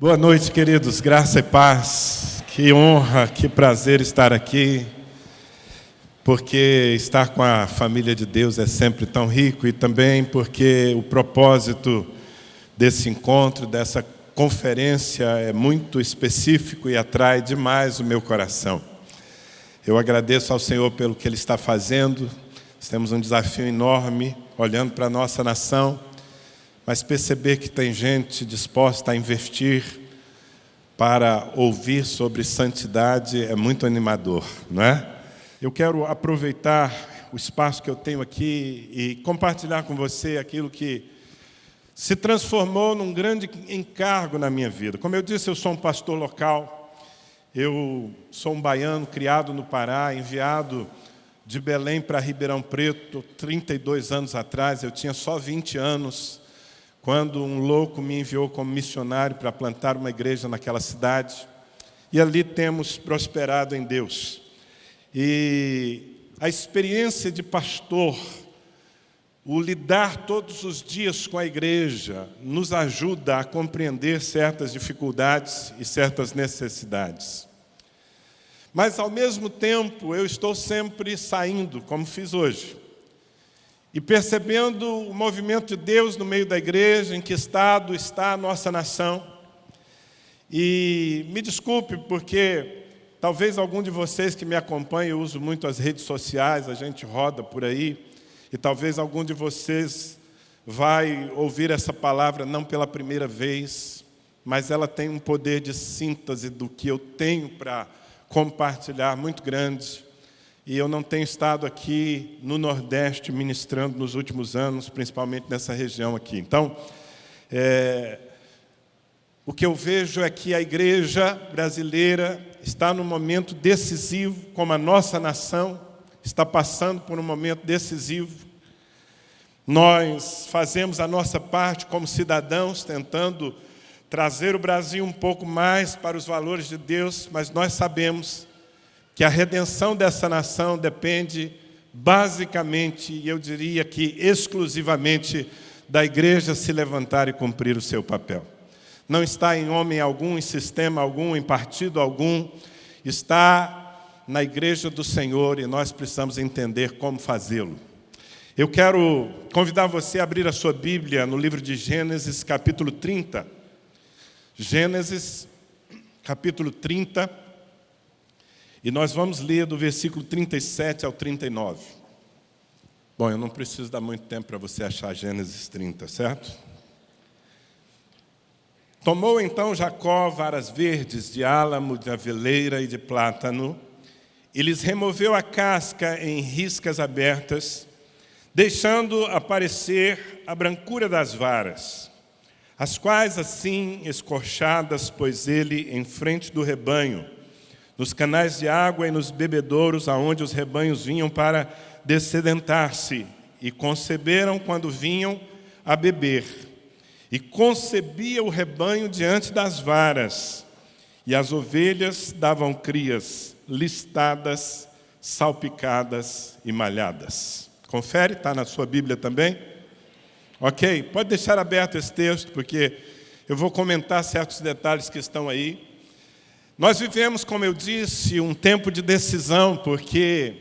Boa noite, queridos. Graça e paz. Que honra, que prazer estar aqui. Porque estar com a família de Deus é sempre tão rico e também porque o propósito desse encontro, dessa conferência é muito específico e atrai demais o meu coração. Eu agradeço ao Senhor pelo que Ele está fazendo. Temos um desafio enorme, olhando para a nossa nação, mas perceber que tem gente disposta a investir para ouvir sobre santidade é muito animador, não é? Eu quero aproveitar o espaço que eu tenho aqui e compartilhar com você aquilo que se transformou num grande encargo na minha vida. Como eu disse, eu sou um pastor local, eu sou um baiano criado no Pará, enviado de Belém para Ribeirão Preto 32 anos atrás, eu tinha só 20 anos, quando um louco me enviou como missionário para plantar uma igreja naquela cidade. E ali temos prosperado em Deus. E a experiência de pastor, o lidar todos os dias com a igreja, nos ajuda a compreender certas dificuldades e certas necessidades. Mas, ao mesmo tempo, eu estou sempre saindo, como fiz hoje, e percebendo o movimento de Deus no meio da igreja, em que estado está a nossa nação. E me desculpe, porque talvez algum de vocês que me acompanha, eu uso muito as redes sociais, a gente roda por aí, e talvez algum de vocês vai ouvir essa palavra não pela primeira vez, mas ela tem um poder de síntese do que eu tenho para compartilhar muito grande e eu não tenho estado aqui no Nordeste ministrando nos últimos anos, principalmente nessa região aqui. Então, é, o que eu vejo é que a igreja brasileira está num momento decisivo, como a nossa nação está passando por um momento decisivo. Nós fazemos a nossa parte como cidadãos, tentando trazer o Brasil um pouco mais para os valores de Deus, mas nós sabemos que a redenção dessa nação depende basicamente, e eu diria que exclusivamente, da igreja se levantar e cumprir o seu papel. Não está em homem algum, em sistema algum, em partido algum, está na igreja do Senhor e nós precisamos entender como fazê-lo. Eu quero convidar você a abrir a sua Bíblia no livro de Gênesis, capítulo 30. Gênesis, capítulo 30. E nós vamos ler do versículo 37 ao 39. Bom, eu não preciso dar muito tempo para você achar Gênesis 30, certo? Tomou então Jacó varas verdes de álamo, de aveleira e de plátano, e lhes removeu a casca em riscas abertas, deixando aparecer a brancura das varas, as quais assim escorchadas pôs ele em frente do rebanho, nos canais de água e nos bebedouros aonde os rebanhos vinham para descedentar-se, e conceberam quando vinham a beber. E concebia o rebanho diante das varas, e as ovelhas davam crias listadas, salpicadas e malhadas. Confere, está na sua Bíblia também? Ok, pode deixar aberto esse texto, porque eu vou comentar certos detalhes que estão aí. Nós vivemos, como eu disse, um tempo de decisão, porque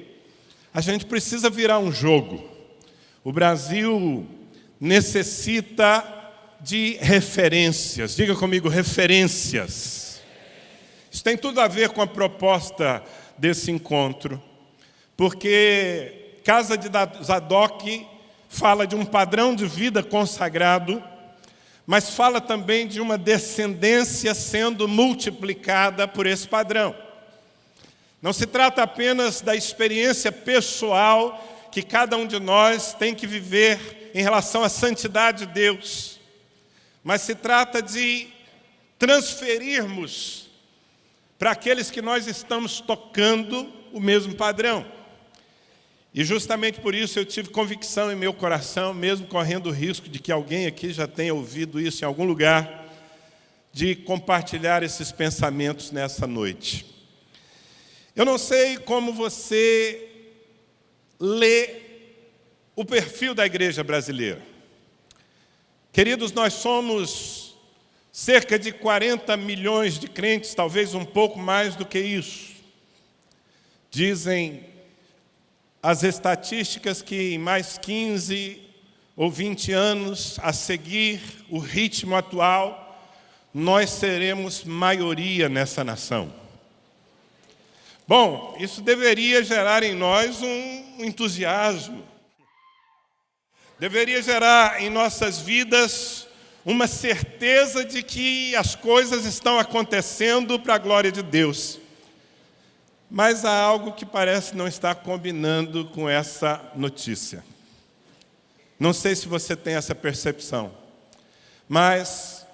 a gente precisa virar um jogo. O Brasil necessita de referências. Diga comigo, referências. Isso tem tudo a ver com a proposta desse encontro, porque Casa de Zadok fala de um padrão de vida consagrado, mas fala também de uma descendência sendo multiplicada por esse padrão. Não se trata apenas da experiência pessoal que cada um de nós tem que viver em relação à santidade de Deus, mas se trata de transferirmos para aqueles que nós estamos tocando o mesmo padrão. E justamente por isso eu tive convicção em meu coração, mesmo correndo o risco de que alguém aqui já tenha ouvido isso em algum lugar, de compartilhar esses pensamentos nessa noite. Eu não sei como você lê o perfil da igreja brasileira. Queridos, nós somos cerca de 40 milhões de crentes, talvez um pouco mais do que isso. Dizem as estatísticas que em mais 15 ou 20 anos a seguir o ritmo atual, nós seremos maioria nessa nação. Bom, isso deveria gerar em nós um entusiasmo, deveria gerar em nossas vidas uma certeza de que as coisas estão acontecendo para a glória de Deus. Mas há algo que parece não estar combinando com essa notícia. Não sei se você tem essa percepção, mas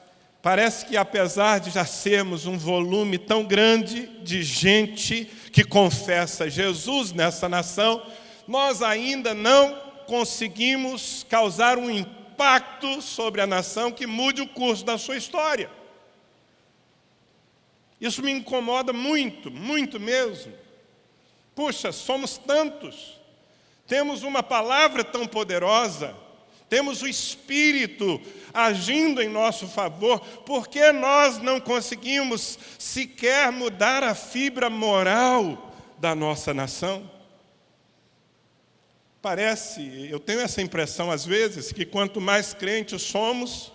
parece que apesar de já sermos um volume tão grande de gente que confessa Jesus nessa nação, nós ainda não conseguimos causar um impacto sobre a nação que mude o curso da sua história. Isso me incomoda muito, muito mesmo. Puxa, somos tantos, temos uma palavra tão poderosa, temos o Espírito agindo em nosso favor, por que nós não conseguimos sequer mudar a fibra moral da nossa nação? Parece, eu tenho essa impressão às vezes, que quanto mais crentes somos,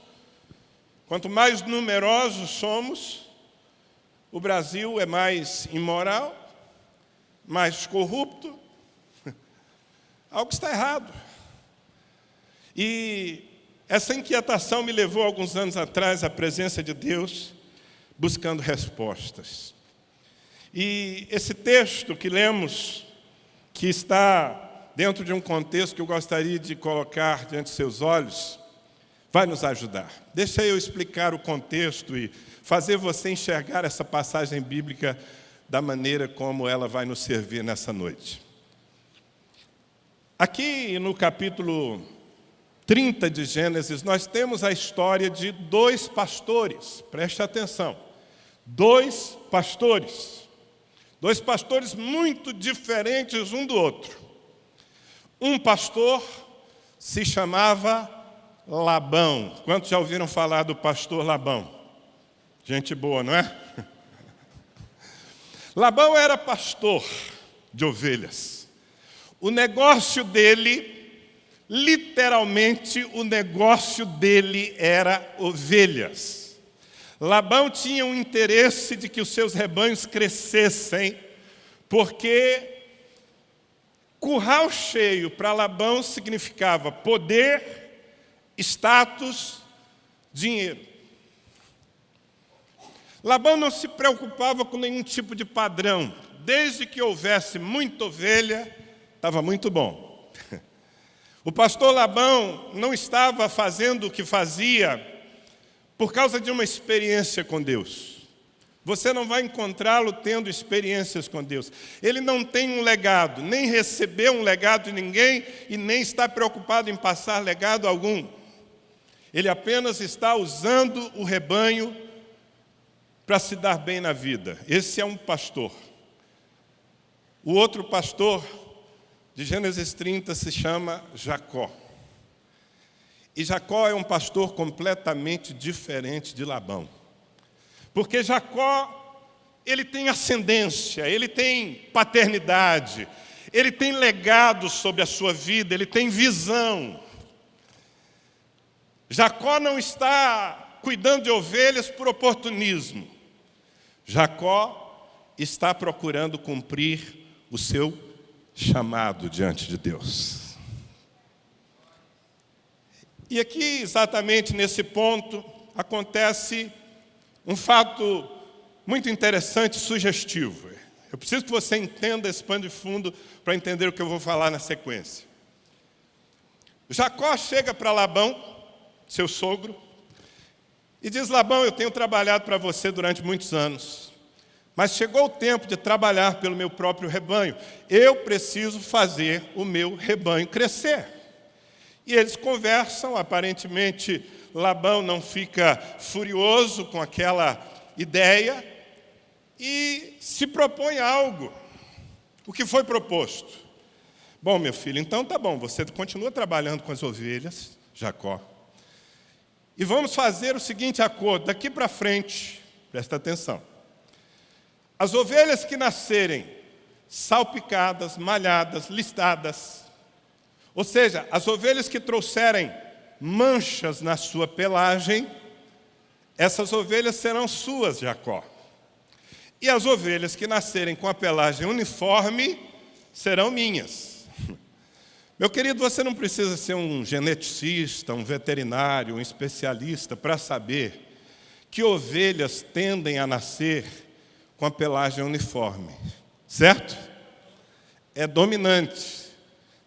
quanto mais numerosos somos, o Brasil é mais imoral, mais corrupto. Algo está errado. E essa inquietação me levou alguns anos atrás à presença de Deus, buscando respostas. E esse texto que lemos, que está dentro de um contexto que eu gostaria de colocar diante de seus olhos, vai nos ajudar. Deixa eu explicar o contexto e fazer você enxergar essa passagem bíblica da maneira como ela vai nos servir nessa noite. Aqui no capítulo 30 de Gênesis, nós temos a história de dois pastores, preste atenção, dois pastores, dois pastores muito diferentes um do outro. Um pastor se chamava Labão. Quantos já ouviram falar do pastor Labão? Gente boa, não é? Labão era pastor de ovelhas. O negócio dele, literalmente, o negócio dele era ovelhas. Labão tinha um interesse de que os seus rebanhos crescessem, porque curral cheio para Labão significava poder, status, dinheiro. Labão não se preocupava com nenhum tipo de padrão. Desde que houvesse muita ovelha, estava muito bom. O pastor Labão não estava fazendo o que fazia por causa de uma experiência com Deus. Você não vai encontrá-lo tendo experiências com Deus. Ele não tem um legado, nem recebeu um legado de ninguém e nem está preocupado em passar legado algum. Ele apenas está usando o rebanho para se dar bem na vida. Esse é um pastor. O outro pastor de Gênesis 30 se chama Jacó. E Jacó é um pastor completamente diferente de Labão. Porque Jacó, ele tem ascendência, ele tem paternidade, ele tem legado sobre a sua vida, ele tem visão. Jacó não está cuidando de ovelhas por oportunismo. Jacó está procurando cumprir o seu chamado diante de Deus. E aqui, exatamente nesse ponto, acontece um fato muito interessante e sugestivo. Eu preciso que você entenda esse pano de fundo para entender o que eu vou falar na sequência. Jacó chega para Labão, seu sogro, e diz: Labão, eu tenho trabalhado para você durante muitos anos, mas chegou o tempo de trabalhar pelo meu próprio rebanho. Eu preciso fazer o meu rebanho crescer. E eles conversam, aparentemente Labão não fica furioso com aquela ideia e se propõe algo. O que foi proposto? Bom, meu filho, então tá bom, você continua trabalhando com as ovelhas, Jacó, E vamos fazer o seguinte acordo, daqui para frente, presta atenção. As ovelhas que nascerem salpicadas, malhadas, listadas, ou seja, as ovelhas que trouxerem manchas na sua pelagem, essas ovelhas serão suas, Jacó. E as ovelhas que nascerem com a pelagem uniforme serão minhas. Meu querido, você não precisa ser um geneticista, um veterinário, um especialista para saber que ovelhas tendem a nascer com a pelagem uniforme, certo? É dominante.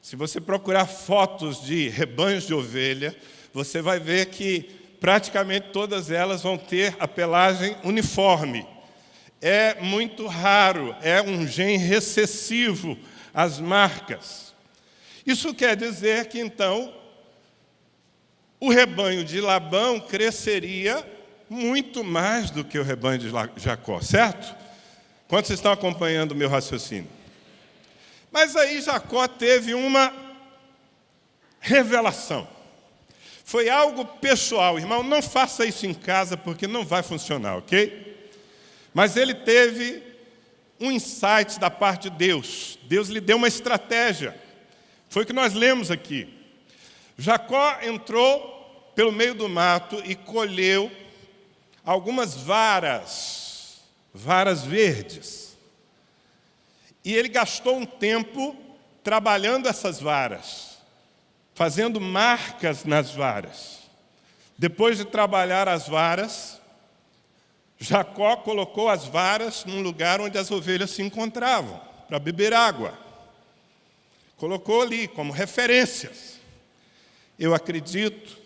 Se você procurar fotos de rebanhos de ovelha, você vai ver que praticamente todas elas vão ter a pelagem uniforme. É muito raro, é um gene recessivo, as marcas. Isso quer dizer que, então, o rebanho de Labão cresceria muito mais do que o rebanho de Jacó, certo? Quantos estão acompanhando o meu raciocínio? Mas aí Jacó teve uma revelação. Foi algo pessoal, irmão, não faça isso em casa porque não vai funcionar, ok? Mas ele teve um insight da parte de Deus. Deus lhe deu uma estratégia. Foi o que nós lemos aqui. Jacó entrou pelo meio do mato e colheu algumas varas, varas verdes. E ele gastou um tempo trabalhando essas varas, fazendo marcas nas varas. Depois de trabalhar as varas, Jacó colocou as varas num lugar onde as ovelhas se encontravam, para beber água. Colocou ali como referências. Eu acredito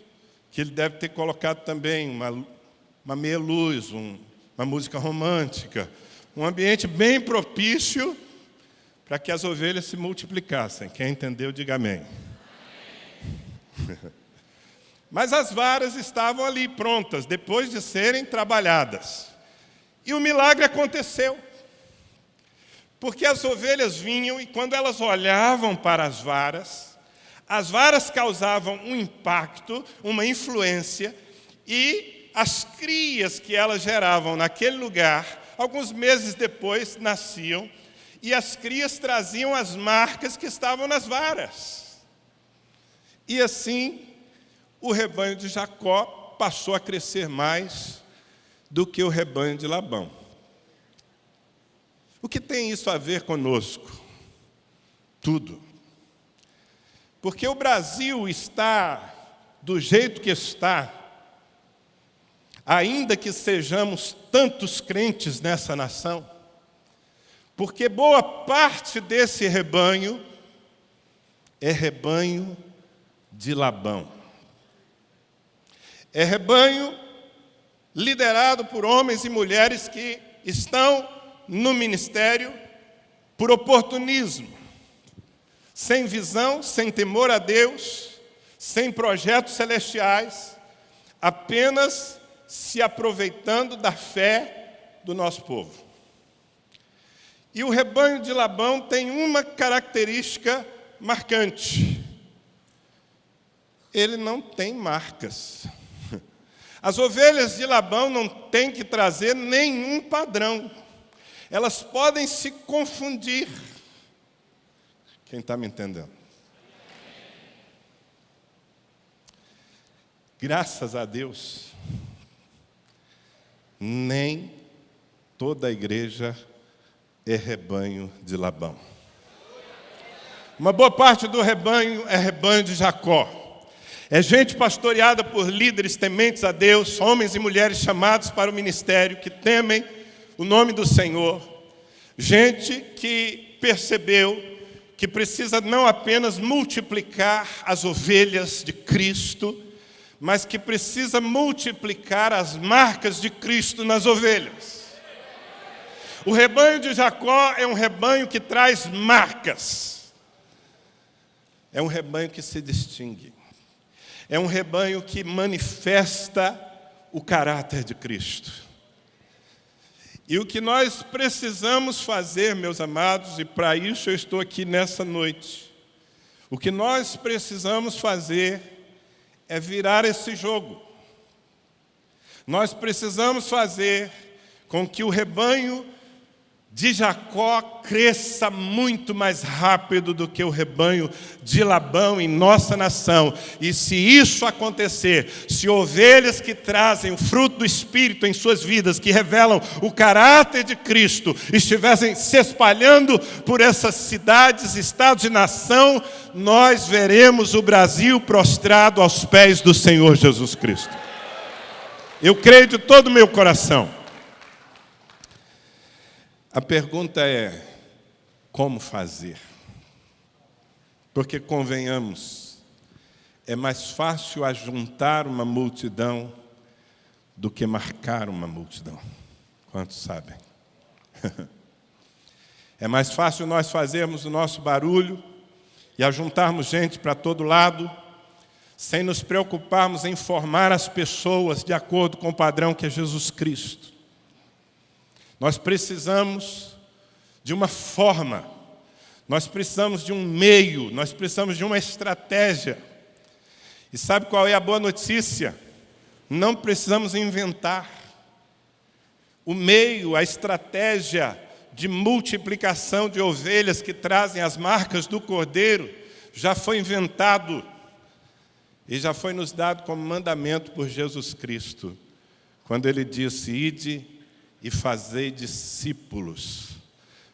que ele deve ter colocado também uma, uma meia luz, um, uma música romântica, um ambiente bem propício para que as ovelhas se multiplicassem. Quem entendeu, diga amém. Mas as varas estavam ali prontas, depois de serem trabalhadas. E o milagre aconteceu. Porque as ovelhas vinham e quando elas olhavam para as varas, as varas causavam um impacto, uma influência, e as crias que elas geravam naquele lugar, alguns meses depois, nasciam e as crias traziam as marcas que estavam nas varas. E assim, o rebanho de Jacó passou a crescer mais do que o rebanho de Labão. O que tem isso a ver conosco? Tudo. Porque o Brasil está do jeito que está, ainda que sejamos tantos crentes nessa nação, porque boa parte desse rebanho é rebanho de Labão. É rebanho liderado por homens e mulheres que estão no ministério por oportunismo, sem visão, sem temor a Deus, sem projetos celestiais, apenas se aproveitando da fé do nosso povo. E o rebanho de Labão tem uma característica marcante. Ele não tem marcas. As ovelhas de Labão não têm que trazer nenhum padrão. Elas podem se confundir. Quem está me entendendo? Graças a Deus, nem toda a igreja é rebanho de Labão. Uma boa parte do rebanho é rebanho de Jacó. É gente pastoreada por líderes tementes a Deus, homens e mulheres chamados para o ministério, que temem o nome do Senhor. Gente que percebeu que precisa não apenas multiplicar as ovelhas de Cristo, mas que precisa multiplicar as marcas de Cristo nas ovelhas. O rebanho de Jacó é um rebanho que traz marcas. É um rebanho que se distingue. É um rebanho que manifesta o caráter de Cristo. E o que nós precisamos fazer, meus amados, e para isso eu estou aqui nessa noite, o que nós precisamos fazer é virar esse jogo. Nós precisamos fazer com que o rebanho de Jacó cresça muito mais rápido do que o rebanho de Labão em nossa nação. E se isso acontecer, se ovelhas que trazem o fruto do Espírito em suas vidas, que revelam o caráter de Cristo, estivessem se espalhando por essas cidades, estados e nação, nós veremos o Brasil prostrado aos pés do Senhor Jesus Cristo. Eu creio de todo o meu coração. A pergunta é: como fazer? Porque, convenhamos, é mais fácil ajuntar uma multidão do que marcar uma multidão. Quantos sabem? É mais fácil nós fazermos o nosso barulho e ajuntarmos gente para todo lado, sem nos preocuparmos em formar as pessoas de acordo com o padrão que é Jesus Cristo. Nós precisamos de uma forma, nós precisamos de um meio, nós precisamos de uma estratégia. E sabe qual é a boa notícia? Não precisamos inventar. O meio, a estratégia de multiplicação de ovelhas que trazem as marcas do Cordeiro já foi inventado e já foi nos dado como mandamento por Jesus Cristo, quando ele disse: Ide e fazei discípulos,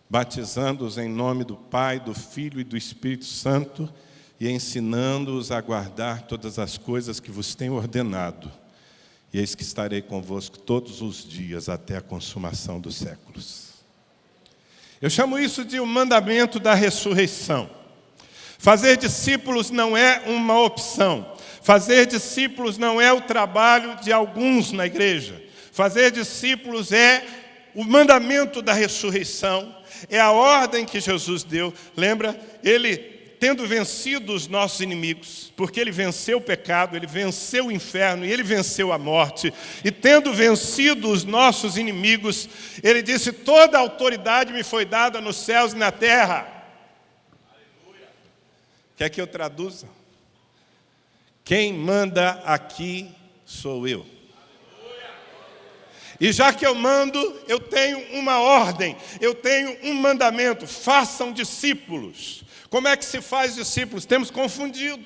batizando-os em nome do Pai, do Filho e do Espírito Santo e ensinando-os a guardar todas as coisas que vos tenho ordenado. E eis que estarei convosco todos os dias até a consumação dos séculos. Eu chamo isso de o um mandamento da ressurreição. Fazer discípulos não é uma opção. Fazer discípulos não é o trabalho de alguns na igreja. Fazer discípulos é o mandamento da ressurreição, é a ordem que Jesus deu. Lembra? Ele, tendo vencido os nossos inimigos, porque ele venceu o pecado, ele venceu o inferno e ele venceu a morte, e tendo vencido os nossos inimigos, ele disse: Toda a autoridade me foi dada nos céus e na terra. Aleluia. Quer que eu traduza? Quem manda aqui sou eu. E já que eu mando, eu tenho uma ordem, eu tenho um mandamento: façam discípulos. Como é que se faz discípulos? Temos confundido.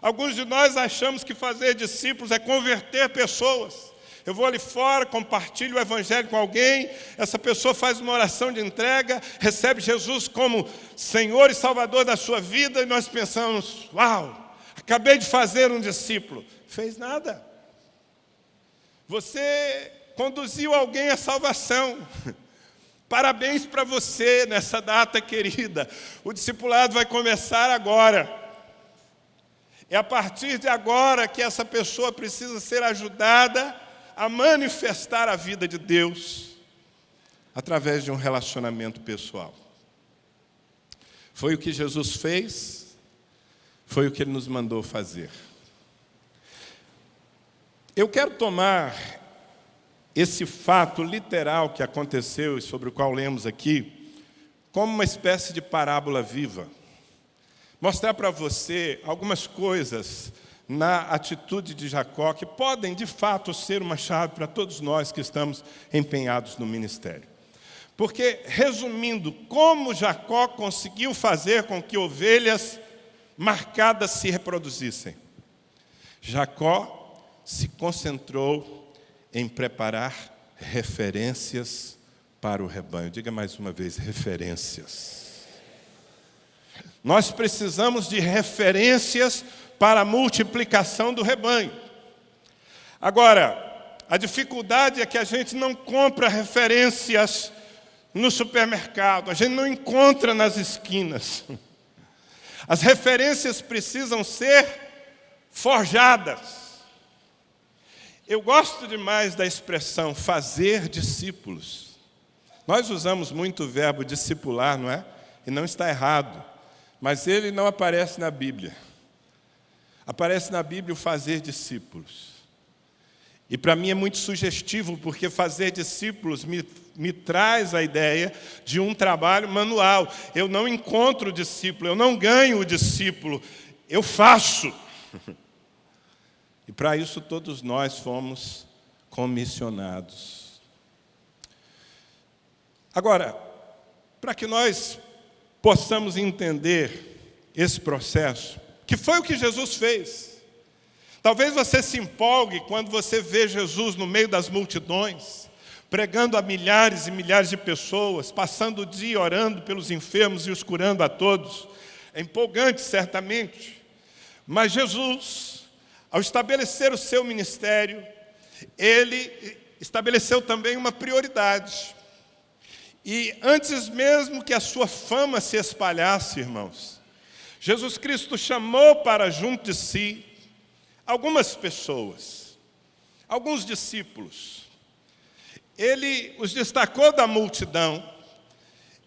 Alguns de nós achamos que fazer discípulos é converter pessoas. Eu vou ali fora, compartilho o evangelho com alguém, essa pessoa faz uma oração de entrega, recebe Jesus como Senhor e Salvador da sua vida, e nós pensamos: uau, acabei de fazer um discípulo. Fez nada. Você conduziu alguém à salvação. Parabéns para você nessa data querida. O discipulado vai começar agora. É a partir de agora que essa pessoa precisa ser ajudada a manifestar a vida de Deus através de um relacionamento pessoal. Foi o que Jesus fez, foi o que ele nos mandou fazer. Eu quero tomar esse fato literal que aconteceu e sobre o qual lemos aqui, como uma espécie de parábola viva. Mostrar para você algumas coisas na atitude de Jacó que podem, de fato, ser uma chave para todos nós que estamos empenhados no ministério. Porque, resumindo, como Jacó conseguiu fazer com que ovelhas marcadas se reproduzissem? Jacó se concentrou em preparar referências para o rebanho. Diga mais uma vez: referências. Nós precisamos de referências para a multiplicação do rebanho. Agora, a dificuldade é que a gente não compra referências no supermercado, a gente não encontra nas esquinas. As referências precisam ser forjadas. Eu gosto demais da expressão fazer discípulos. Nós usamos muito o verbo discipular, não é? E não está errado, mas ele não aparece na Bíblia. Aparece na Bíblia o fazer discípulos. E para mim é muito sugestivo, porque fazer discípulos me, me traz a ideia de um trabalho manual. Eu não encontro o discípulo, eu não ganho o discípulo, eu faço. E para isso todos nós fomos comissionados. Agora, para que nós possamos entender esse processo, que foi o que Jesus fez. Talvez você se empolgue quando você vê Jesus no meio das multidões, pregando a milhares e milhares de pessoas, passando o dia orando pelos enfermos e os curando a todos. É empolgante, certamente. Mas Jesus, ao estabelecer o seu ministério, ele estabeleceu também uma prioridade. E antes mesmo que a sua fama se espalhasse, irmãos, Jesus Cristo chamou para junto de si algumas pessoas, alguns discípulos. Ele os destacou da multidão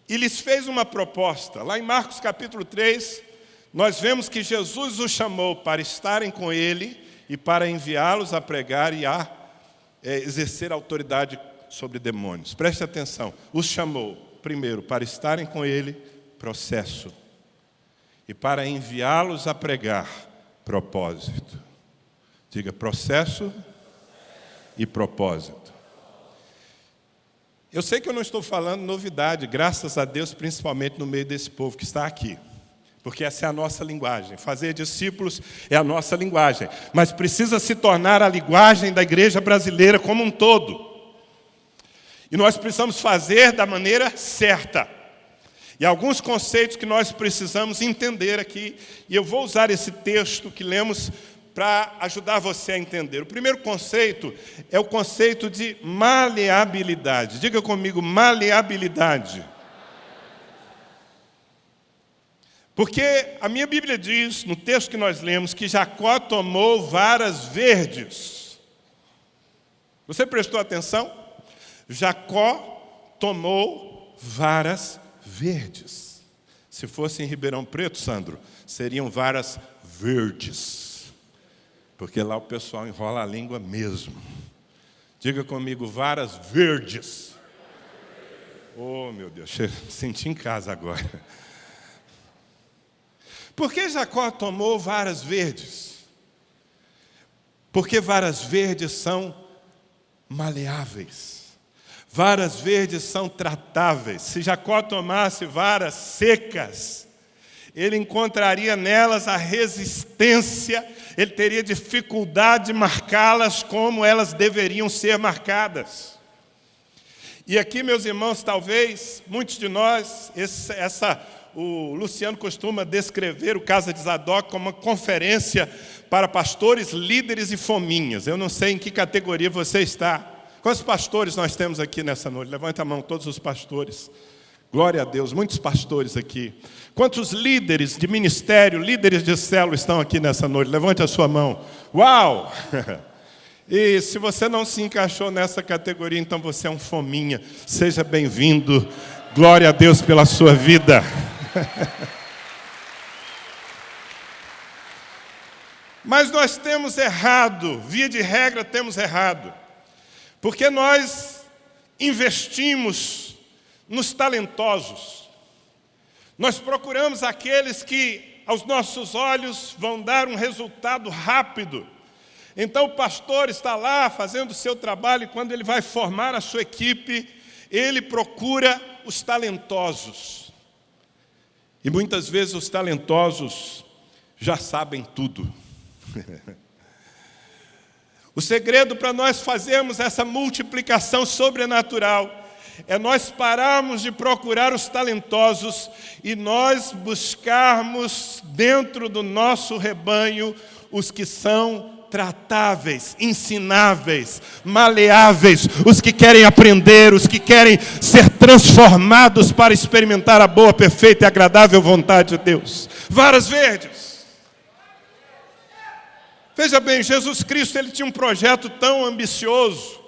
e lhes fez uma proposta. Lá em Marcos capítulo 3, nós vemos que Jesus os chamou para estarem com ele e para enviá-los a pregar e a é, exercer autoridade sobre demônios. Preste atenção. Os chamou, primeiro, para estarem com ele, processo. E para enviá-los a pregar, propósito. Diga processo e propósito. Eu sei que eu não estou falando novidade, graças a Deus, principalmente no meio desse povo que está aqui. Porque essa é a nossa linguagem. Fazer discípulos é a nossa linguagem. Mas precisa se tornar a linguagem da igreja brasileira como um todo. E nós precisamos fazer da maneira certa. E alguns conceitos que nós precisamos entender aqui, e eu vou usar esse texto que lemos para ajudar você a entender. O primeiro conceito é o conceito de maleabilidade. Diga comigo, maleabilidade. Porque a minha Bíblia diz, no texto que nós lemos, que Jacó tomou varas verdes. Você prestou atenção? Jacó tomou varas verdes. Se fosse em Ribeirão Preto, Sandro, seriam varas verdes. Porque lá o pessoal enrola a língua mesmo. Diga comigo, varas verdes. Oh, meu Deus, senti em casa agora. Por que Jacó tomou varas verdes? Porque varas verdes são maleáveis. Varas verdes são tratáveis. Se Jacó tomasse varas secas, ele encontraria nelas a resistência, ele teria dificuldade de marcá-las como elas deveriam ser marcadas. E aqui, meus irmãos, talvez muitos de nós, essa, o Luciano costuma descrever o Casa de Zadok como uma conferência para pastores, líderes e fominhas. Eu não sei em que categoria você está. Quantos pastores nós temos aqui nessa noite? Levanta a mão, todos os pastores. Glória a Deus, muitos pastores aqui. Quantos líderes de ministério, líderes de célula estão aqui nessa noite? Levante a sua mão. Uau! E se você não se encaixou nessa categoria, então você é um fominha. Seja bem-vindo. Glória a Deus pela sua vida. Mas nós temos errado, via de regra temos errado. Porque nós investimos nos talentosos. Nós procuramos aqueles que, aos nossos olhos, vão dar um resultado rápido. Então, o pastor está lá fazendo o seu trabalho, e quando ele vai formar a sua equipe, ele procura os talentosos. E muitas vezes os talentosos já sabem tudo. O segredo para nós fazermos essa multiplicação sobrenatural é nós pararmos de procurar os talentosos e nós buscarmos dentro do nosso rebanho os que são tratáveis, ensináveis, maleáveis, os que querem aprender, os que querem ser transformados para experimentar a boa, perfeita e agradável vontade de Deus. Varas verdes. Veja bem, Jesus Cristo ele tinha um projeto tão ambicioso,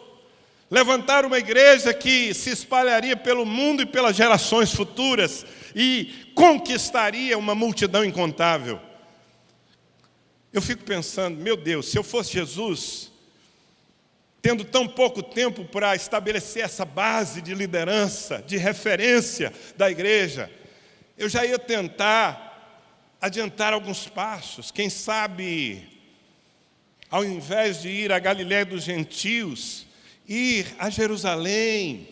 levantar uma igreja que se espalharia pelo mundo e pelas gerações futuras e conquistaria uma multidão incontável. Eu fico pensando, meu Deus, se eu fosse Jesus, tendo tão pouco tempo para estabelecer essa base de liderança, de referência da igreja, eu já ia tentar adiantar alguns passos, quem sabe ao invés de ir à Galiléia dos gentios, ir a Jerusalém,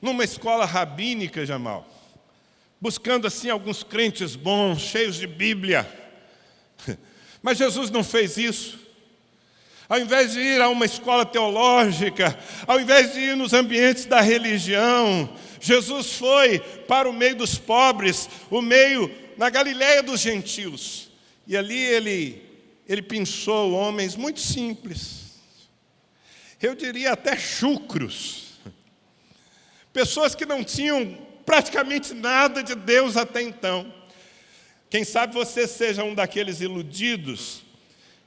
numa escola rabínica, Jamal, buscando assim alguns crentes bons, cheios de Bíblia. Mas Jesus não fez isso. Ao invés de ir a uma escola teológica, ao invés de ir nos ambientes da religião, Jesus foi para o meio dos pobres, o meio na Galiléia dos gentios. E ali ele, ele pensou homens muito simples, eu diria até chucros, pessoas que não tinham praticamente nada de Deus até então. Quem sabe você seja um daqueles iludidos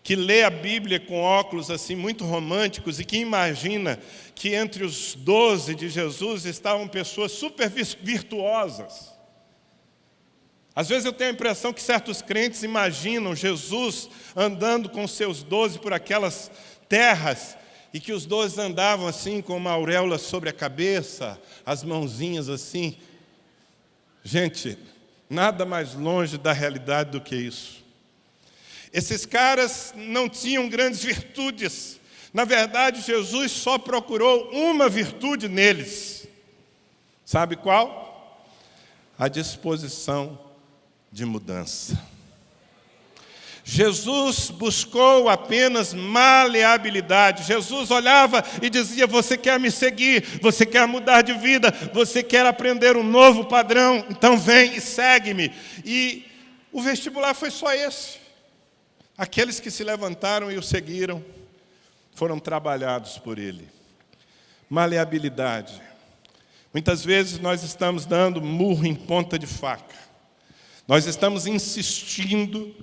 que lê a Bíblia com óculos assim muito românticos e que imagina que entre os doze de Jesus estavam pessoas super virtuosas. Às vezes eu tenho a impressão que certos crentes imaginam Jesus andando com seus doze por aquelas terras e que os doze andavam assim com uma auréola sobre a cabeça, as mãozinhas assim. Gente, nada mais longe da realidade do que isso. Esses caras não tinham grandes virtudes. Na verdade, Jesus só procurou uma virtude neles. Sabe qual? A disposição de mudança. Jesus buscou apenas maleabilidade. Jesus olhava e dizia: Você quer me seguir, você quer mudar de vida, você quer aprender um novo padrão, então vem e segue-me. E o vestibular foi só esse. Aqueles que se levantaram e o seguiram foram trabalhados por ele. Maleabilidade. Muitas vezes nós estamos dando murro em ponta de faca. Nós estamos insistindo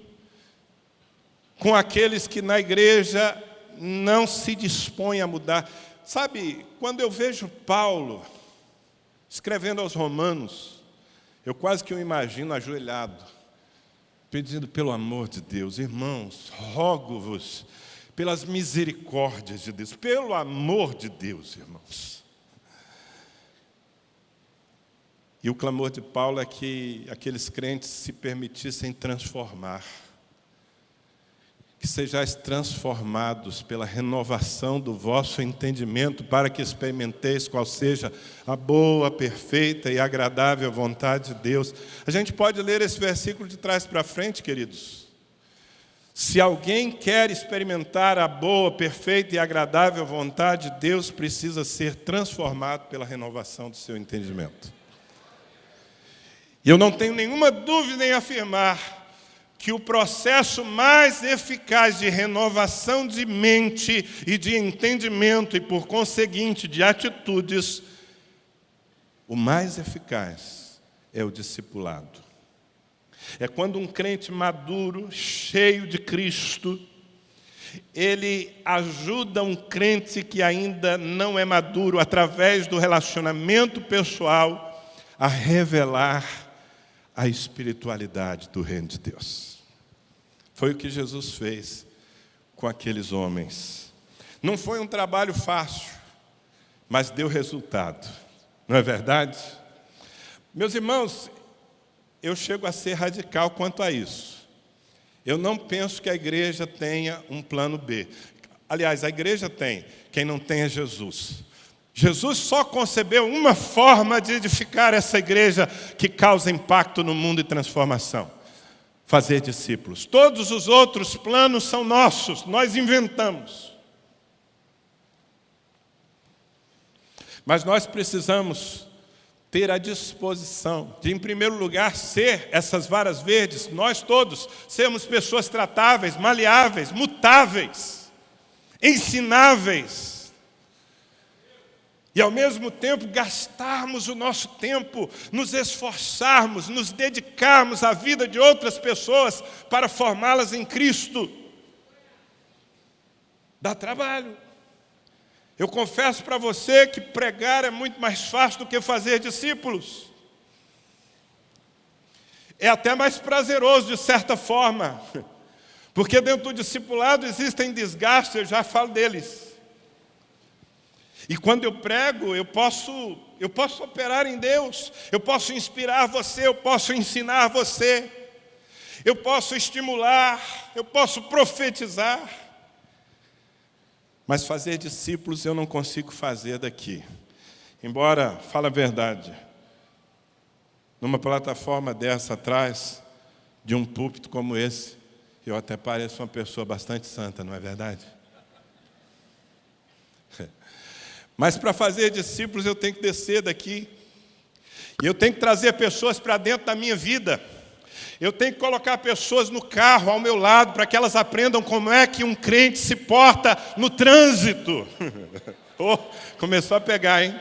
com aqueles que na igreja não se dispõem a mudar. Sabe, quando eu vejo Paulo escrevendo aos romanos, eu quase que o imagino ajoelhado, pedindo pelo amor de Deus, irmãos, rogo-vos pelas misericórdias de Deus, pelo amor de Deus, irmãos. E o clamor de Paulo é que aqueles crentes se permitissem transformar, sejais transformados pela renovação do vosso entendimento, para que experimenteis qual seja a boa, perfeita e agradável vontade de Deus. A gente pode ler esse versículo de trás para frente, queridos. Se alguém quer experimentar a boa, perfeita e agradável vontade de Deus, precisa ser transformado pela renovação do seu entendimento. E eu não tenho nenhuma dúvida em afirmar que o processo mais eficaz de renovação de mente e de entendimento, e por conseguinte de atitudes, o mais eficaz é o discipulado. É quando um crente maduro, cheio de Cristo, ele ajuda um crente que ainda não é maduro, através do relacionamento pessoal, a revelar a espiritualidade do reino de Deus. Foi o que Jesus fez com aqueles homens. Não foi um trabalho fácil, mas deu resultado. Não é verdade? Meus irmãos, eu chego a ser radical quanto a isso. Eu não penso que a igreja tenha um plano B. Aliás, a igreja tem, quem não tem é Jesus. Jesus só concebeu uma forma de edificar essa igreja que causa impacto no mundo e transformação: fazer discípulos. Todos os outros planos são nossos, nós inventamos. Mas nós precisamos ter a disposição de, em primeiro lugar, ser essas varas verdes, nós todos, sermos pessoas tratáveis, maleáveis, mutáveis, ensináveis e ao mesmo tempo gastarmos o nosso tempo, nos esforçarmos, nos dedicarmos à vida de outras pessoas para formá-las em Cristo. Dá trabalho. Eu confesso para você que pregar é muito mais fácil do que fazer discípulos. É até mais prazeroso de certa forma, porque dentro do discipulado existem desgastes, eu já falo deles. E quando eu prego, eu posso, eu posso operar em Deus, eu posso inspirar você, eu posso ensinar você, eu posso estimular, eu posso profetizar. Mas fazer discípulos eu não consigo fazer daqui. Embora, fala a verdade, numa plataforma dessa atrás, de um púlpito como esse, eu até pareço uma pessoa bastante santa, não é verdade? Mas para fazer discípulos eu tenho que descer daqui. E eu tenho que trazer pessoas para dentro da minha vida. Eu tenho que colocar pessoas no carro ao meu lado para que elas aprendam como é que um crente se porta no trânsito. oh, começou a pegar, hein?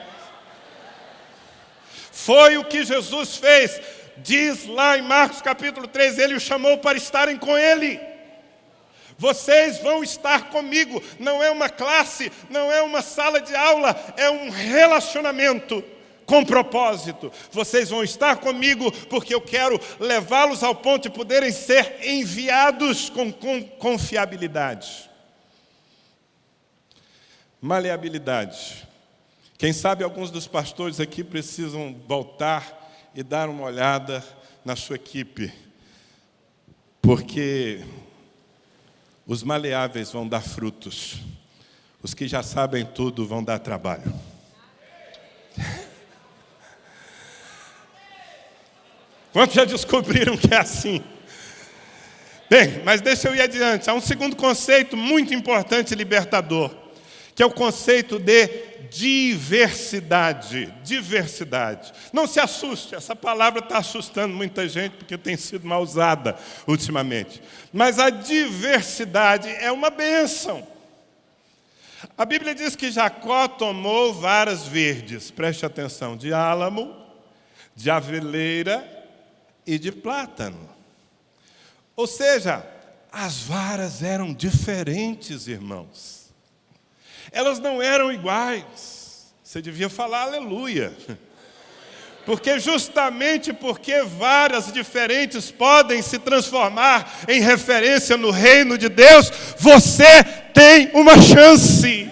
Foi o que Jesus fez. Diz lá em Marcos capítulo 3, ele o chamou para estarem com ele. Vocês vão estar comigo. Não é uma classe, não é uma sala de aula, é um relacionamento com propósito. Vocês vão estar comigo porque eu quero levá-los ao ponto de poderem ser enviados com, com confiabilidade. Maleabilidade. Quem sabe alguns dos pastores aqui precisam voltar e dar uma olhada na sua equipe, porque os maleáveis vão dar frutos, os que já sabem tudo vão dar trabalho. Quantos já descobriram que é assim? Bem, mas deixa eu ir adiante. Há um segundo conceito muito importante libertador, que é o conceito de diversidade. Diversidade. Não se assuste, essa palavra está assustando muita gente porque tem sido mal usada ultimamente. Mas a diversidade é uma bênção. A Bíblia diz que Jacó tomou varas verdes, preste atenção, de álamo, de aveleira e de plátano. Ou seja, as varas eram diferentes, irmãos. Elas não eram iguais. Você devia falar aleluia. Porque justamente porque varas diferentes podem se transformar em referência no reino de Deus, você tem uma chance.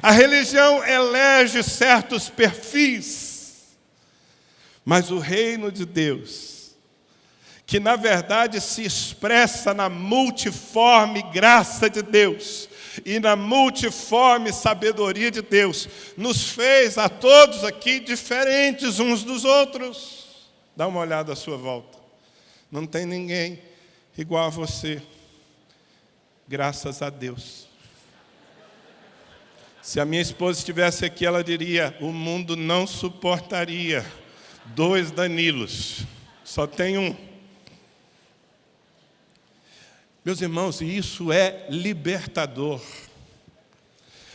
A religião elege certos perfis, mas o reino de Deus, que na verdade se expressa na multiforme graça de Deus, e na multiforme sabedoria de Deus, nos fez a todos aqui diferentes uns dos outros. Dá uma olhada à sua volta. Não tem ninguém igual a você. Graças a Deus. Se a minha esposa estivesse aqui, ela diria: o mundo não suportaria dois Danilos, só tem um. Meus irmãos, isso é libertador.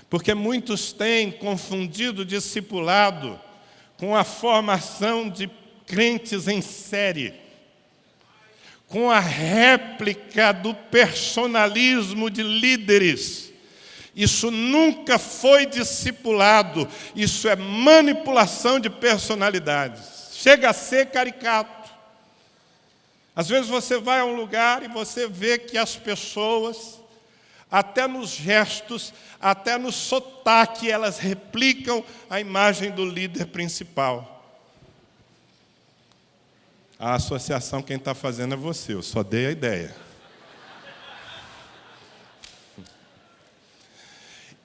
Porque muitos têm confundido discipulado com a formação de crentes em série, com a réplica do personalismo de líderes. Isso nunca foi discipulado, isso é manipulação de personalidades. Chega a ser caricato. Às vezes você vai a um lugar e você vê que as pessoas, até nos gestos, até no sotaque, elas replicam a imagem do líder principal. A associação quem está fazendo é você, eu só dei a ideia.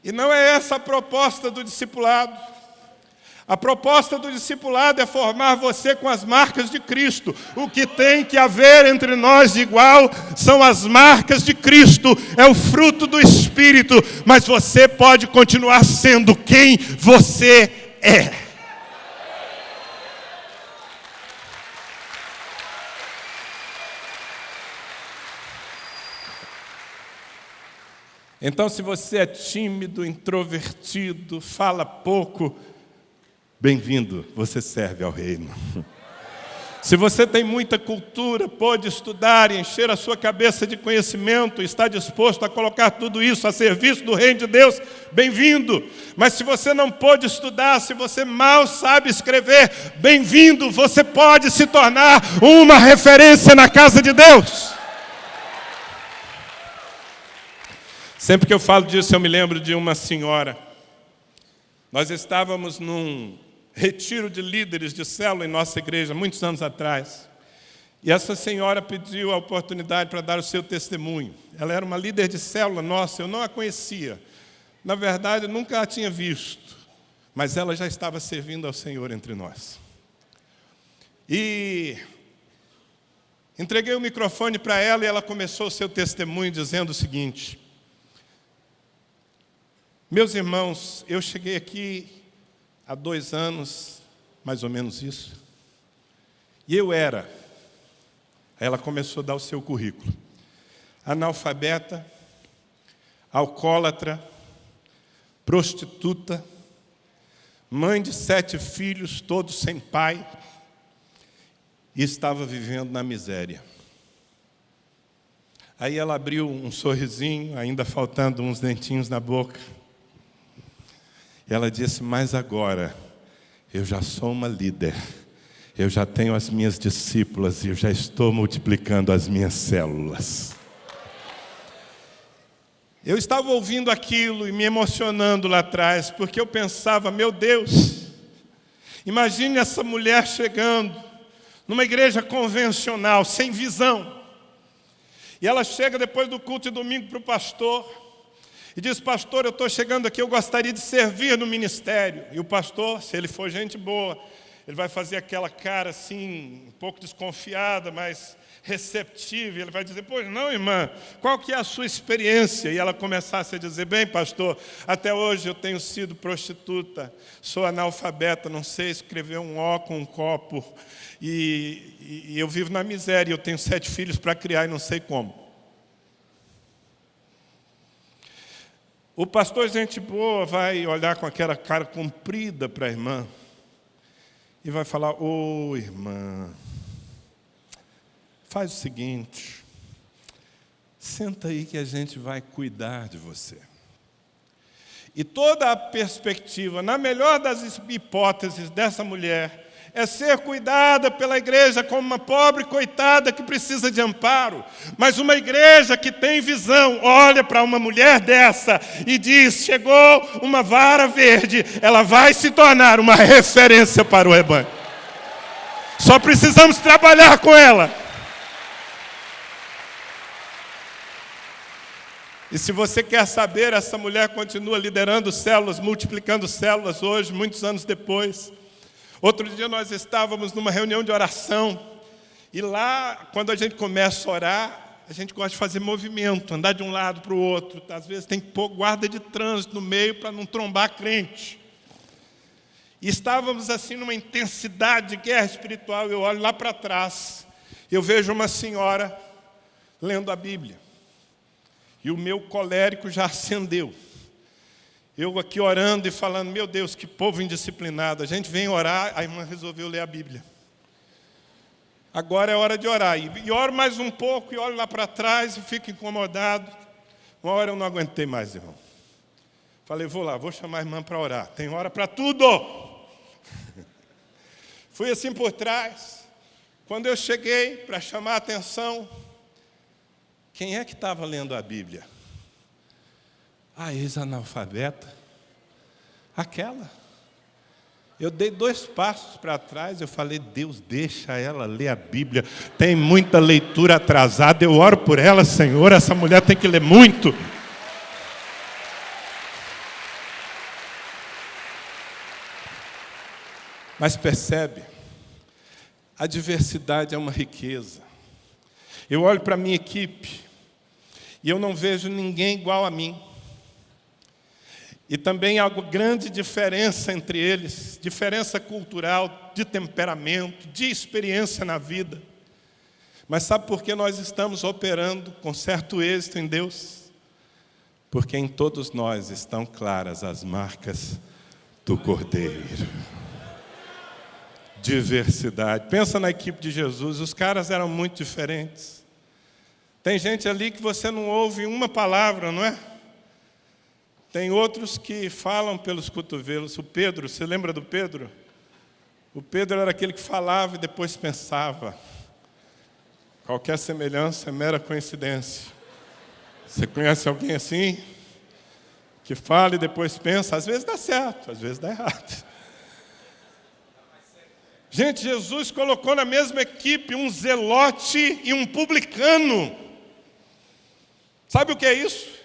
E não é essa a proposta do discipulado. A proposta do discipulado é formar você com as marcas de Cristo. O que tem que haver entre nós igual são as marcas de Cristo, é o fruto do Espírito, mas você pode continuar sendo quem você é. Então, se você é tímido, introvertido, fala pouco, Bem-vindo, você serve ao reino. Se você tem muita cultura, pode estudar e encher a sua cabeça de conhecimento, está disposto a colocar tudo isso a serviço do reino de Deus, bem-vindo. Mas se você não pode estudar, se você mal sabe escrever, bem-vindo, você pode se tornar uma referência na casa de Deus. Sempre que eu falo disso, eu me lembro de uma senhora. Nós estávamos num retiro de líderes de célula em nossa igreja, muitos anos atrás. E essa senhora pediu a oportunidade para dar o seu testemunho. Ela era uma líder de célula nossa, eu não a conhecia. Na verdade, nunca a tinha visto, mas ela já estava servindo ao Senhor entre nós. E entreguei o microfone para ela e ela começou o seu testemunho dizendo o seguinte: Meus irmãos, eu cheguei aqui há dois anos, mais ou menos isso, e eu era. Ela começou a dar o seu currículo. Analfabeta, alcoólatra, prostituta, mãe de sete filhos, todos sem pai, e estava vivendo na miséria. Aí ela abriu um sorrisinho, ainda faltando uns dentinhos na boca. E ela disse: Mas agora, eu já sou uma líder, eu já tenho as minhas discípulas e eu já estou multiplicando as minhas células. Eu estava ouvindo aquilo e me emocionando lá atrás, porque eu pensava: Meu Deus, imagine essa mulher chegando numa igreja convencional, sem visão. E ela chega depois do culto de domingo para o pastor e diz: Pastor, eu estou chegando aqui, eu gostaria de servir no ministério. E o pastor, se ele for gente boa, ele vai fazer aquela cara assim, um pouco desconfiada, mas receptiva. Ele vai dizer: Pois não, irmã, qual que é a sua experiência? E ela começasse a dizer: Bem, pastor, até hoje eu tenho sido prostituta, sou analfabeta, não sei escrever um O com um copo. E, e eu vivo na miséria, eu tenho sete filhos para criar e não sei como. O pastor, gente boa, vai olhar com aquela cara comprida para a irmã e vai falar: Ô oh, irmã, faz o seguinte, senta aí que a gente vai cuidar de você. E toda a perspectiva, na melhor das hipóteses dessa mulher, é ser cuidada pela igreja como uma pobre coitada que precisa de amparo. Mas uma igreja que tem visão, olha para uma mulher dessa e diz: chegou uma vara verde, ela vai se tornar uma referência para o rebanho. Só precisamos trabalhar com ela. E se você quer saber, essa mulher continua liderando células, multiplicando células hoje, muitos anos depois. Outro dia nós estávamos numa reunião de oração, e lá, quando a gente começa a orar, a gente gosta de fazer movimento, andar de um lado para o outro. Às vezes tem que pôr guarda de trânsito no meio para não trombar crente. E estávamos assim numa intensidade de guerra espiritual. Eu olho lá para trás, eu vejo uma senhora lendo a Bíblia. E o meu colérico já acendeu. Eu aqui orando e falando, meu Deus, que povo indisciplinado. A gente vem orar, a irmã resolveu ler a Bíblia. Agora é hora de orar. E, oro mais um pouco, e olho lá para trás e fico incomodado. Uma hora eu não aguentei mais, irmão. Falei, vou lá, vou chamar a irmã para orar. Tem hora para tudo. Fui assim por trás. Quando eu cheguei para chamar a atenção, quem é que estava lendo a Bíblia? A ex-analfabeta, aquela. Eu dei dois passos para trás, eu falei, Deus, deixa ela ler a Bíblia. Tem muita leitura atrasada, eu oro por ela, Senhor, essa mulher tem que ler muito. Mas percebe, a diversidade é uma riqueza. Eu olho para a minha equipe e eu não vejo ninguém igual a mim. E também há grande diferença entre eles, diferença cultural, de temperamento, de experiência na vida. Mas sabe por que nós estamos operando com certo êxito em Deus? Porque em todos nós estão claras as marcas do Cordeiro. Diversidade. Pensa na equipe de Jesus, os caras eram muito diferentes. Tem gente ali que você não ouve uma palavra, não é? Tem outros que falam pelos cotovelos. O Pedro, você lembra do Pedro? O Pedro era aquele que falava e depois pensava. Qualquer semelhança é mera coincidência. Você conhece alguém assim? Que fala e depois pensa? Às vezes dá certo, às vezes dá errado. Gente, Jesus colocou na mesma equipe um zelote e um publicano. Sabe o que é isso?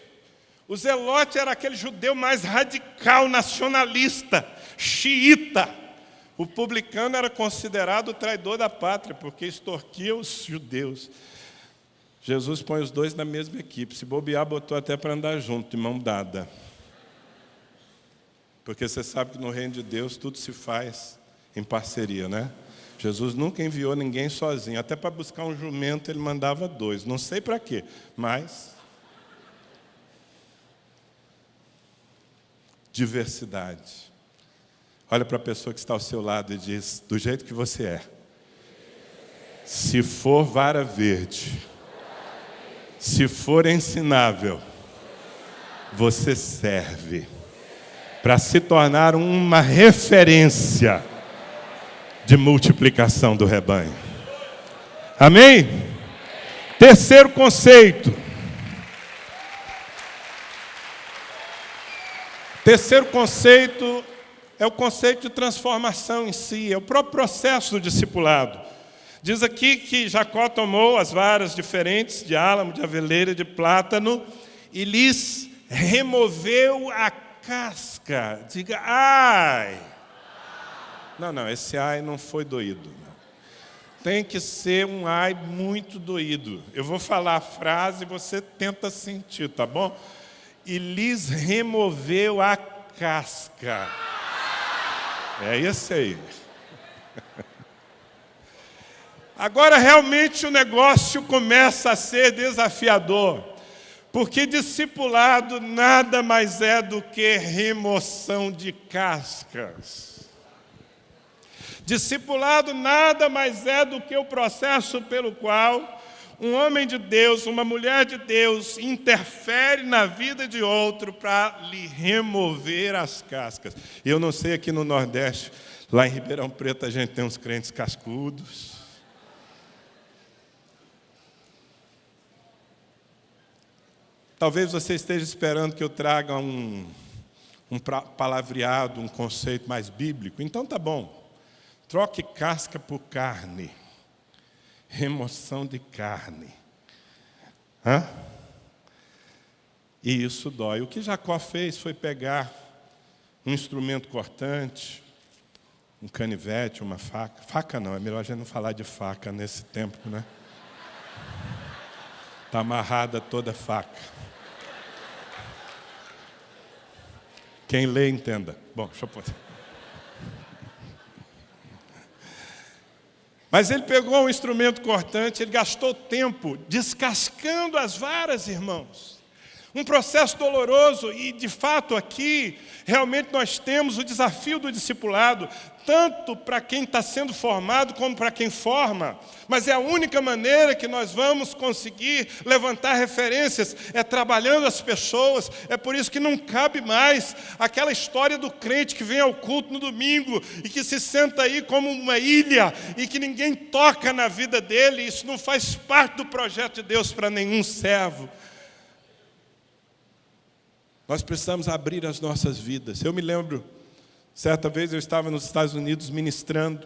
O zelote era aquele judeu mais radical, nacionalista, xiita. O publicano era considerado o traidor da pátria, porque extorquia os judeus. Jesus põe os dois na mesma equipe. Se bobear, botou até para andar junto, de mão dada. Porque você sabe que no reino de Deus tudo se faz em parceria, né? Jesus nunca enviou ninguém sozinho. Até para buscar um jumento ele mandava dois. Não sei para quê, mas diversidade. Olha para a pessoa que está ao seu lado e diz: do jeito que você é. Se for vara verde, se for ensinável, você serve para se tornar uma referência de multiplicação do rebanho. Amém? Terceiro conceito. Terceiro conceito é o conceito de transformação em si, é o próprio processo do discipulado. Diz aqui que Jacó tomou as varas diferentes de álamo, de aveleira, de plátano e lhes removeu a casca. Diga, ai! Não, não, esse ai não foi doído. Tem que ser um ai muito doído. Eu vou falar a frase e você tenta sentir, tá bom? E lhes removeu a casca. É esse aí. Agora realmente o negócio começa a ser desafiador, porque discipulado nada mais é do que remoção de cascas. Discipulado nada mais é do que o processo pelo qual um homem de Deus, uma mulher de Deus, interfere na vida de outro para lhe remover as cascas. Eu não sei aqui no Nordeste, lá em Ribeirão Preto a gente tem uns crentes cascudos. Talvez você esteja esperando que eu traga um, um palavreado, um conceito mais bíblico. Então tá bom. Troque casca por carne remoção de carne. Hã? E isso dói. O que Jacó fez foi pegar um instrumento cortante, um canivete, uma faca. Faca não, é melhor a gente não falar de faca nesse tempo, né? Está amarrada toda faca. Quem lê, entenda. Bom, deixa eu pôr. Mas ele pegou um instrumento cortante, ele gastou tempo descascando as varas, irmãos. Um processo doloroso, e de fato aqui, realmente nós temos o desafio do discipulado, tanto para quem está sendo formado como para quem forma. Mas é a única maneira que nós vamos conseguir levantar referências, é trabalhando as pessoas. É por isso que não cabe mais aquela história do crente que vem ao culto no domingo e que se senta aí como uma ilha e que ninguém toca na vida dele. Isso não faz parte do projeto de Deus para nenhum servo. Nós precisamos abrir as nossas vidas. Eu me lembro, certa vez eu estava nos Estados Unidos ministrando,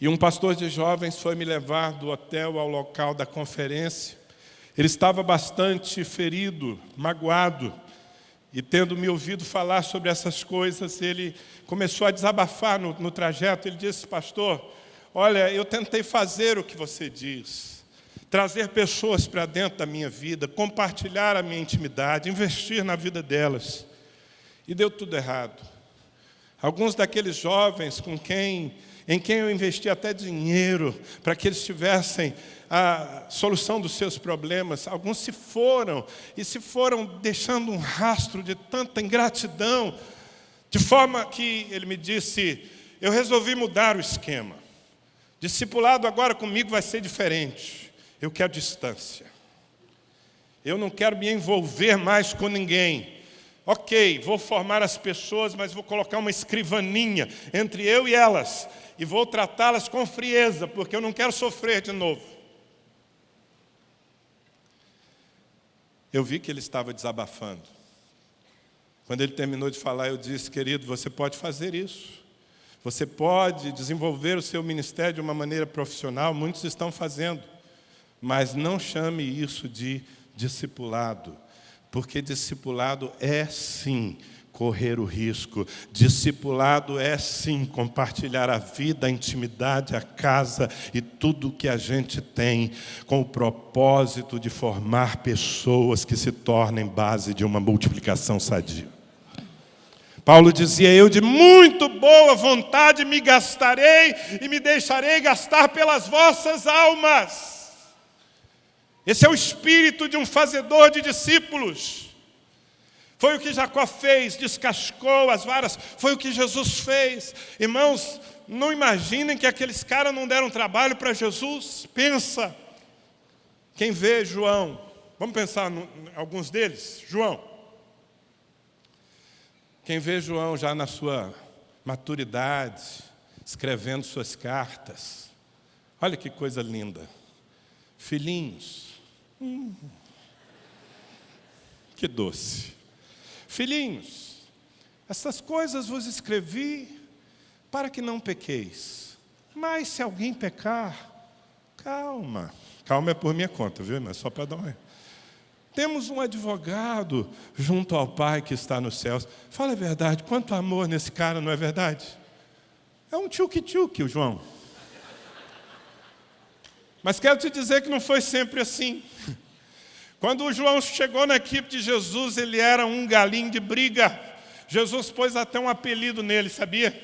e um pastor de jovens foi me levar do hotel ao local da conferência. Ele estava bastante ferido, magoado, e tendo me ouvido falar sobre essas coisas, ele começou a desabafar no, no trajeto. Ele disse, pastor, olha, eu tentei fazer o que você diz, trazer pessoas para dentro da minha vida, compartilhar a minha intimidade, investir na vida delas. E deu tudo errado. Alguns daqueles jovens com quem, em quem eu investi até dinheiro para que eles tivessem a solução dos seus problemas, alguns se foram e se foram deixando um rastro de tanta ingratidão, de forma que ele me disse: eu resolvi mudar o esquema. Discipulado agora comigo vai ser diferente. Eu quero distância. Eu não quero me envolver mais com ninguém. Ok, vou formar as pessoas, mas vou colocar uma escrivaninha entre eu e elas. E vou tratá-las com frieza, porque eu não quero sofrer de novo. Eu vi que ele estava desabafando. Quando ele terminou de falar, eu disse, querido, você pode fazer isso. Você pode desenvolver o seu ministério de uma maneira profissional, muitos estão fazendo, mas não chame isso de discipulado, porque discipulado é sim correr o risco. Discipulado é sim compartilhar a vida, a intimidade, a casa e tudo que a gente tem com o propósito de formar pessoas que se tornem base de uma multiplicação sadia. Paulo dizia: Eu de muito boa vontade me gastarei e me deixarei gastar pelas vossas almas. Esse é o espírito de um fazedor de discípulos. Foi o que Jacó fez, descascou as varas, foi o que Jesus fez. Irmãos, não imaginem que aqueles caras não deram trabalho para Jesus. Pensa. Quem vê João, vamos pensar em alguns deles. João. Quem vê João já na sua maturidade, escrevendo suas cartas. Olha que coisa linda. Filhinhos. Hum, que doce. Filhinhos, essas coisas vos escrevi para que não pequeis. Mas se alguém pecar, calma. Calma é por minha conta, viu, mas só para dar uma... Temos um advogado junto ao Pai que está nos céus. Fala a verdade, quanto amor nesse cara, não é verdade? É um tchuque-tchuque, o João. Mas quero te dizer que não foi sempre assim. Quando o João chegou na equipe de Jesus, ele era um galinho de briga. Jesus pôs até um apelido nele, sabia?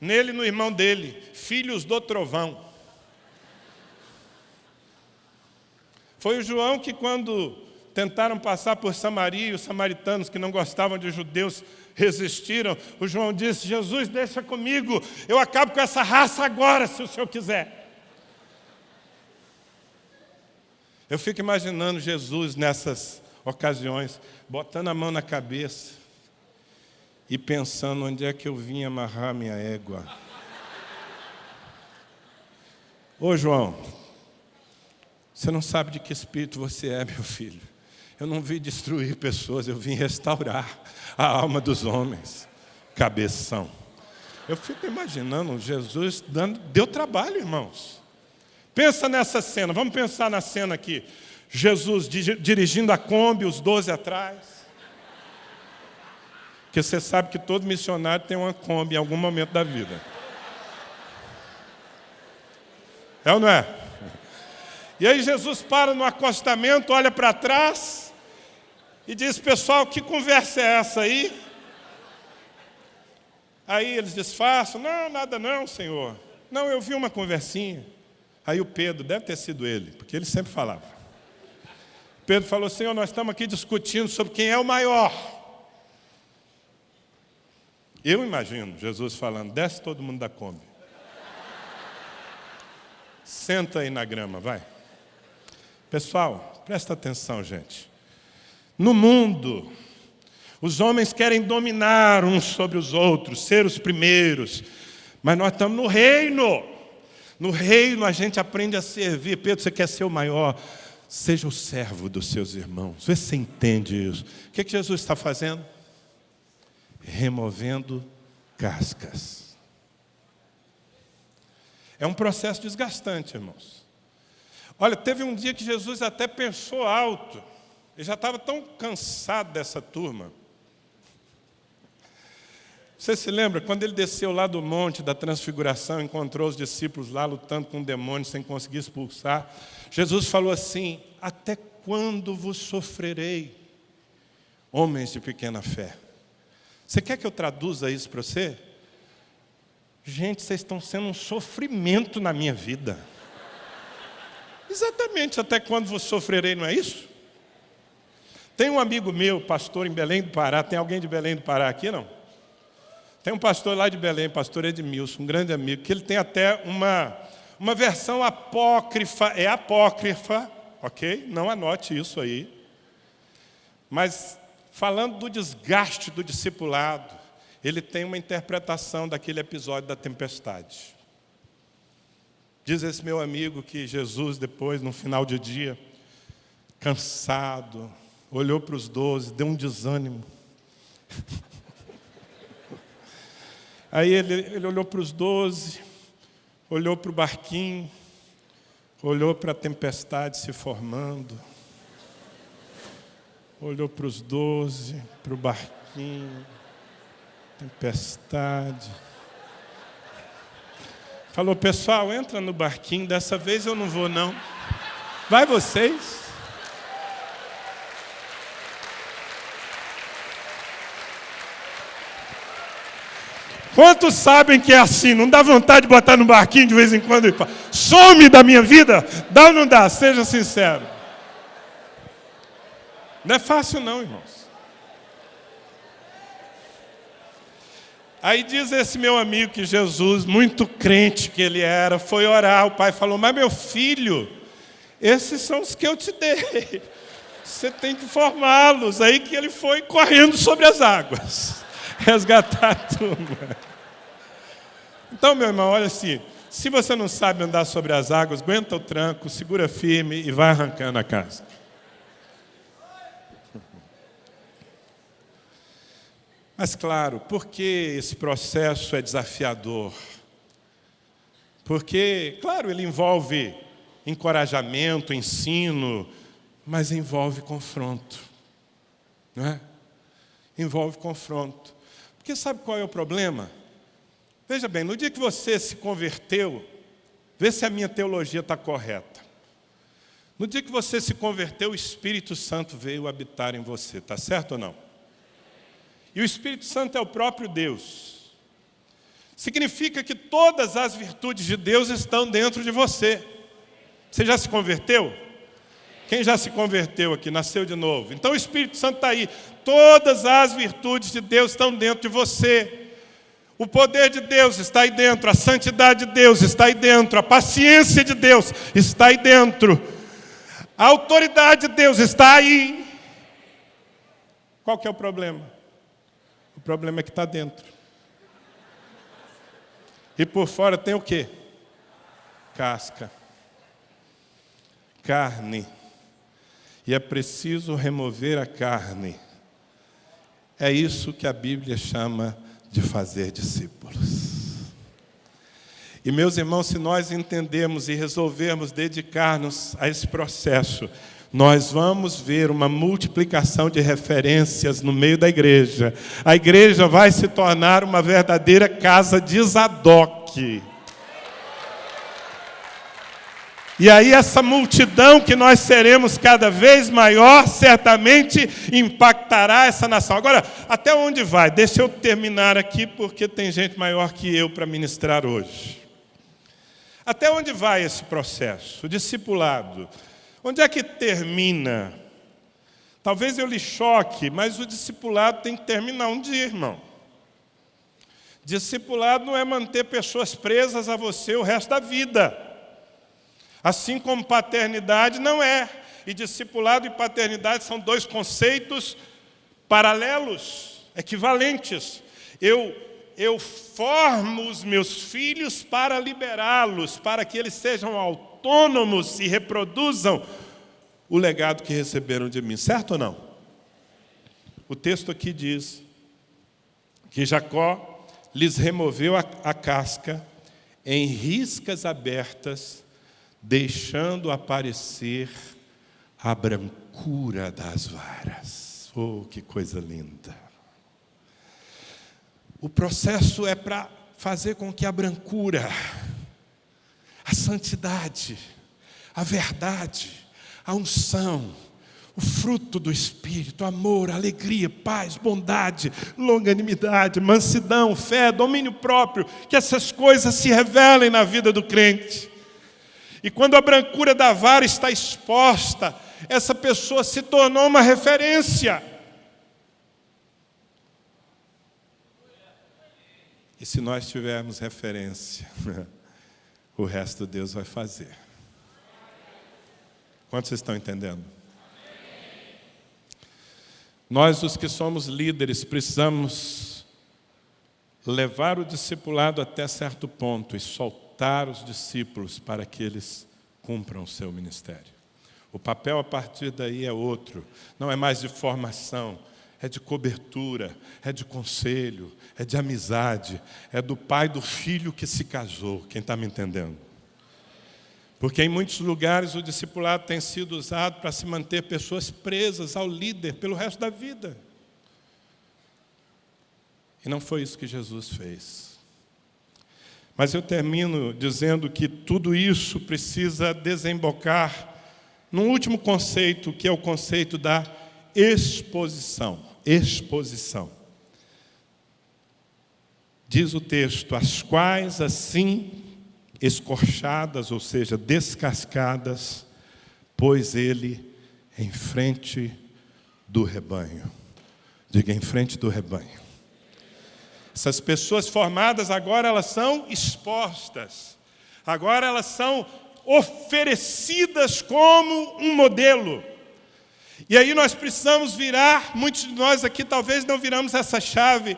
Nele no irmão dele, filhos do trovão. Foi o João que quando tentaram passar por Samaria, os samaritanos que não gostavam de judeus resistiram, o João disse, Jesus deixa comigo, eu acabo com essa raça agora, se o Senhor quiser. Eu fico imaginando Jesus nessas ocasiões, botando a mão na cabeça e pensando onde é que eu vim amarrar minha égua. Ô João, você não sabe de que espírito você é, meu filho. Eu não vim destruir pessoas, eu vim restaurar a alma dos homens. Cabeção. Eu fico imaginando Jesus dando, deu trabalho, irmãos. Pensa nessa cena, vamos pensar na cena aqui. Jesus dirigindo a Kombi, os doze atrás. Porque você sabe que todo missionário tem uma Kombi em algum momento da vida. É ou não é? E aí Jesus para no acostamento, olha para trás e diz, pessoal, que conversa é essa aí? Aí eles disfarçam, não, nada não, Senhor. Não, eu vi uma conversinha. Aí o Pedro, deve ter sido ele, porque ele sempre falava. Pedro falou, Senhor, nós estamos aqui discutindo sobre quem é o maior. Eu imagino Jesus falando, desce todo mundo da Kombi. Senta aí na grama, vai. Pessoal, presta atenção, gente. No mundo, os homens querem dominar uns sobre os outros, ser os primeiros, mas nós estamos no reino. No reino a gente aprende a servir. Pedro, você quer ser o maior? Seja o servo dos seus irmãos. Vê se você entende isso. O que, é que Jesus está fazendo? Removendo cascas. É um processo desgastante, irmãos. Olha, teve um dia que Jesus até pensou alto. Ele já estava tão cansado dessa turma. Você se lembra, quando ele desceu lá do monte da transfiguração, encontrou os discípulos lá lutando com um demônio sem conseguir expulsar, Jesus falou assim, até quando vos sofrerei, homens de pequena fé? Você quer que eu traduza isso para você? Gente, vocês estão sendo um sofrimento na minha vida. Exatamente, até quando vos sofrerei, não é isso? Tem um amigo meu, pastor em Belém do Pará, tem alguém de Belém do Pará aqui, não? Tem um pastor lá de Belém, pastor Edmilson, um grande amigo, que ele tem até uma, uma versão apócrifa, é apócrifa, ok? Não anote isso aí. Mas falando do desgaste do discipulado, ele tem uma interpretação daquele episódio da tempestade. Diz esse meu amigo que Jesus, depois, no final de dia, cansado, olhou para os doze, deu um desânimo. Aí ele, ele olhou para os doze, olhou para o barquinho, olhou para a tempestade se formando, olhou para os doze, para o barquinho, tempestade. Falou, pessoal, entra no barquinho, dessa vez eu não vou não. Vai vocês. Quantos sabem que é assim? Não dá vontade de botar no barquinho de vez em quando e falar, some da minha vida? Dá ou não dá? Seja sincero. Não é fácil não, irmãos. Aí diz esse meu amigo que Jesus, muito crente que ele era, foi orar. O pai falou: Mas meu filho, esses são os que eu te dei. Você tem que formá-los. Aí que ele foi correndo sobre as águas, resgatar a turma. Então, meu irmão, olha assim: se você não sabe andar sobre as águas, aguenta o tranco, segura firme e vai arrancando a casca. Mas, claro, por que esse processo é desafiador? Porque, claro, ele envolve encorajamento, ensino, mas envolve confronto. Não é? Envolve confronto. Porque sabe qual é o problema? Veja bem, no dia que você se converteu, vê se a minha teologia está correta. No dia que você se converteu, o Espírito Santo veio habitar em você, está certo ou não? E o Espírito Santo é o próprio Deus. Significa que todas as virtudes de Deus estão dentro de você. Você já se converteu? Quem já se converteu aqui, nasceu de novo? Então o Espírito Santo está aí. Todas as virtudes de Deus estão dentro de você. O poder de Deus está aí dentro, a santidade de Deus está aí dentro, a paciência de Deus está aí dentro, a autoridade de Deus está aí. Qual que é o problema? O problema é que está dentro. E por fora tem o quê? Casca. Carne. E é preciso remover a carne. É isso que a Bíblia chama de fazer discípulos. E meus irmãos, se nós entendermos e resolvermos dedicar-nos a esse processo, nós vamos ver uma multiplicação de referências no meio da igreja. A igreja vai se tornar uma verdadeira casa de Zadok. E aí, essa multidão que nós seremos cada vez maior, certamente impactará essa nação. Agora, até onde vai? Deixa eu terminar aqui, porque tem gente maior que eu para ministrar hoje. Até onde vai esse processo? O discipulado. Onde é que termina? Talvez eu lhe choque, mas o discipulado tem que terminar um dia, irmão. Discipulado não é manter pessoas presas a você o resto da vida. Assim como paternidade não é. E discipulado e paternidade são dois conceitos paralelos, equivalentes. Eu, eu formo os meus filhos para liberá-los, para que eles sejam autônomos e reproduzam o legado que receberam de mim. Certo ou não? O texto aqui diz que Jacó lhes removeu a, a casca em riscas abertas, deixando aparecer a brancura das varas. Oh, que coisa linda! O processo é para fazer com que a brancura a santidade, a verdade, a unção, o fruto do Espírito, amor, alegria, paz, bondade, longanimidade, mansidão, fé, domínio próprio, que essas coisas se revelem na vida do crente. E quando a brancura da vara está exposta, essa pessoa se tornou uma referência. E se nós tivermos referência, o resto Deus vai fazer. Quantos estão entendendo? Nós, os que somos líderes, precisamos levar o discipulado até certo ponto e soltar os discípulos para que eles cumpram o seu ministério. O papel a partir daí é outro, não é mais de formação, é de cobertura, é de conselho, é de amizade, é do pai do filho que se casou. Quem está me entendendo? Porque em muitos lugares o discipulado tem sido usado para se manter pessoas presas ao líder pelo resto da vida. E não foi isso que Jesus fez. Mas eu termino dizendo que tudo isso precisa desembocar num último conceito, que é o conceito da exposição. Exposição. Diz o texto, as quais assim escorchadas, ou seja, descascadas, pôs ele em frente do rebanho. Diga, em frente do rebanho. Essas pessoas formadas agora elas são expostas. Agora elas são oferecidas como um modelo. E aí nós precisamos virar, muitos de nós aqui talvez não viramos essa chave.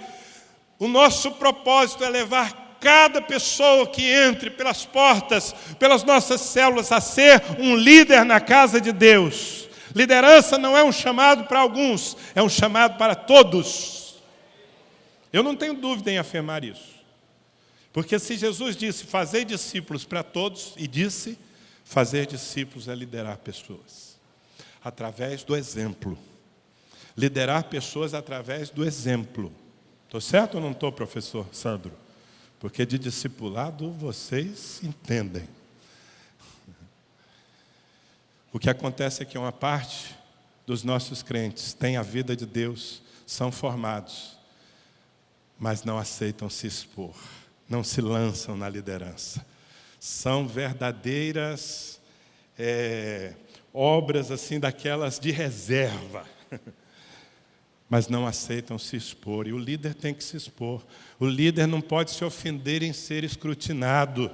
O nosso propósito é levar cada pessoa que entre pelas portas, pelas nossas células, a ser um líder na casa de Deus. Liderança não é um chamado para alguns, é um chamado para todos. Eu não tenho dúvida em afirmar isso. Porque se Jesus disse, fazer discípulos para todos, e disse, fazer discípulos é liderar pessoas. Através do exemplo. Liderar pessoas através do exemplo. Estou certo ou não estou, professor Sandro? Porque de discipulado vocês entendem. O que acontece é que uma parte dos nossos crentes tem a vida de Deus, são formados, mas não aceitam se expor, não se lançam na liderança. São verdadeiras é, obras assim daquelas de reserva. mas não aceitam se expor. E o líder tem que se expor. O líder não pode se ofender em ser escrutinado.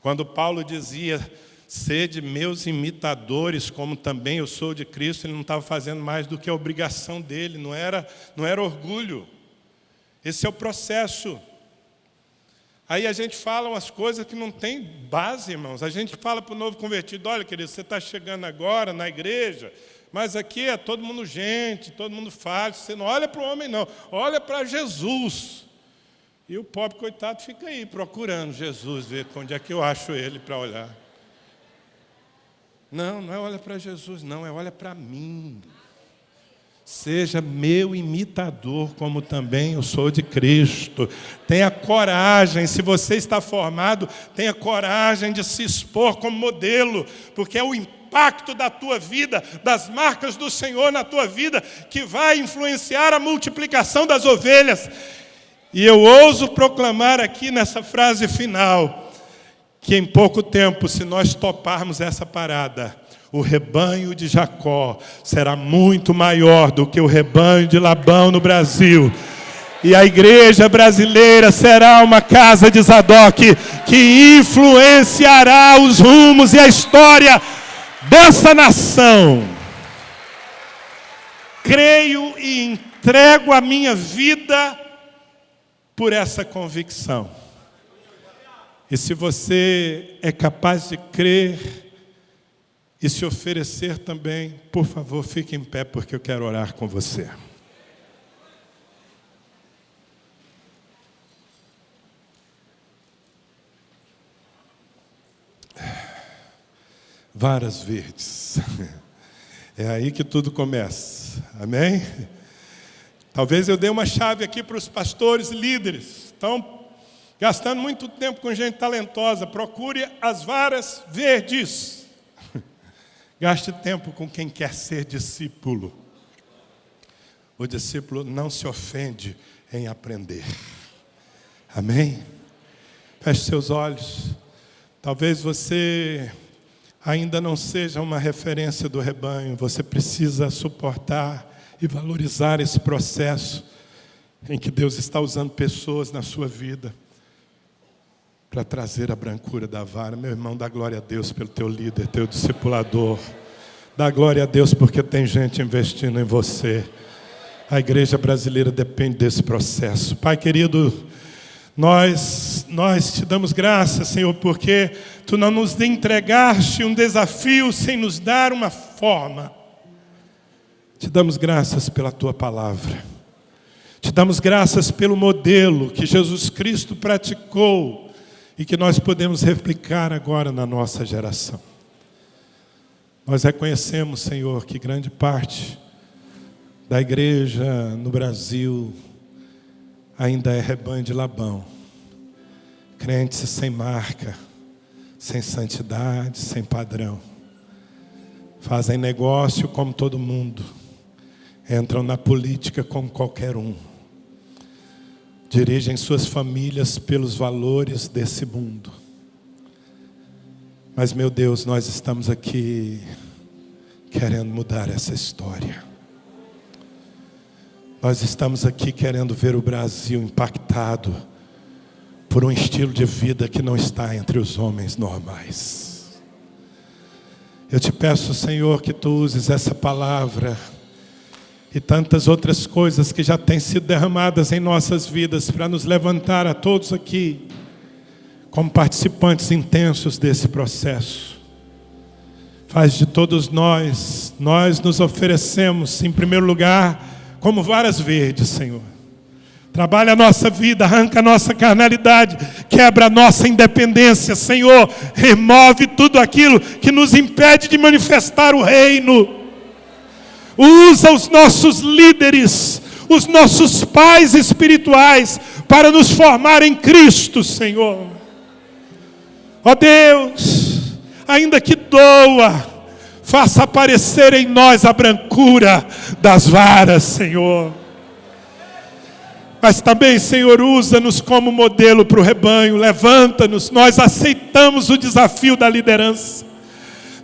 Quando Paulo dizia, sede meus imitadores, como também eu sou de Cristo, ele não estava fazendo mais do que a obrigação dele, não era, não era orgulho. Esse é o processo. Aí a gente fala umas coisas que não tem base, irmãos. A gente fala para o novo convertido, olha, querido, você está chegando agora na igreja, mas aqui é todo mundo gente, todo mundo faz. Você não olha para o homem, não. Olha para Jesus. E o pobre coitado fica aí procurando Jesus, ver onde é que eu acho ele para olhar. Não, não é olha para Jesus, não, é olha para mim. Seja meu imitador, como também eu sou de Cristo. Tenha coragem, se você está formado, tenha coragem de se expor como modelo, porque é o impacto da tua vida, das marcas do Senhor na tua vida, que vai influenciar a multiplicação das ovelhas. E eu ouso proclamar aqui nessa frase final, que em pouco tempo, se nós toparmos essa parada, o rebanho de Jacó será muito maior do que o rebanho de Labão no Brasil. E a igreja brasileira será uma casa de Zadok que influenciará os rumos e a história dessa nação. Creio e entrego a minha vida por essa convicção. E se você é capaz de crer e se oferecer também, por favor, fique em pé, porque eu quero orar com você. varas verdes. É aí que tudo começa. Amém? Talvez eu dê uma chave aqui para os pastores líderes. Estão gastando muito tempo com gente talentosa. Procure as varas verdes. Gaste tempo com quem quer ser discípulo. O discípulo não se ofende em aprender. Amém? Feche seus olhos. Talvez você ainda não seja uma referência do rebanho, você precisa suportar e valorizar esse processo em que Deus está usando pessoas na sua vida para trazer a brancura da vara. Meu irmão, dá glória a Deus pelo teu líder, teu discipulador. Dá glória a Deus porque tem gente investindo em você. A igreja brasileira depende desse processo. Pai querido, nós, nós te damos graças, Senhor, porque Tu não nos entregaste um desafio sem nos dar uma forma. Te damos graças pela tua palavra. Te damos graças pelo modelo que Jesus Cristo praticou e que nós podemos replicar agora na nossa geração. Nós reconhecemos, Senhor, que grande parte da igreja no Brasil ainda é rebanho de Labão. Crentes sem marca, sem santidade, sem padrão. Fazem negócio como todo mundo. Entram na política como qualquer um. Dirigem suas famílias pelos valores desse mundo. Mas, meu Deus, nós estamos aqui querendo mudar essa história. Nós estamos aqui querendo ver o Brasil impactado por um estilo de vida que não está entre os homens normais. Eu te peço, Senhor, que tu uses essa palavra e tantas outras coisas que já têm sido derramadas em nossas vidas para nos levantar a todos aqui como participantes intensos desse processo. Faz de todos nós, nós nos oferecemos, em primeiro lugar, como varas verdes, Senhor. Trabalha a nossa vida, arranca a nossa carnalidade, quebra a nossa independência, Senhor. Remove tudo aquilo que nos impede de manifestar o reino. Usa os nossos líderes, os nossos pais espirituais, para nos formar em Cristo, Senhor. Ó Deus, ainda que doa, faça aparecer em nós a brancura das varas, Senhor. Mas também, Senhor, usa-nos como modelo para o rebanho, levanta-nos. Nós aceitamos o desafio da liderança,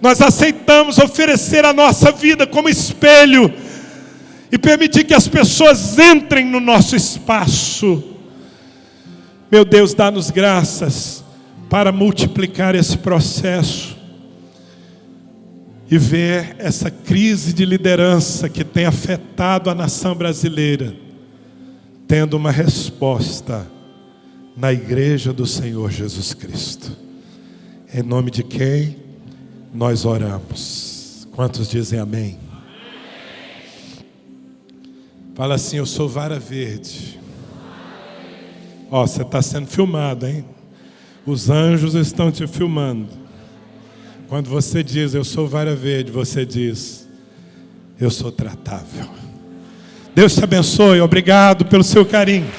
nós aceitamos oferecer a nossa vida como espelho e permitir que as pessoas entrem no nosso espaço. Meu Deus, dá-nos graças para multiplicar esse processo e ver essa crise de liderança que tem afetado a nação brasileira, tendo uma resposta na igreja do Senhor Jesus Cristo. Em nome de quem nós oramos. Quantos dizem amém? Fala assim, eu sou vara verde. Ó, você está sendo filmado, hein? Os anjos estão te filmando. Quando você diz, eu sou vara verde, você diz, eu sou tratável. Deus te abençoe, obrigado pelo seu carinho.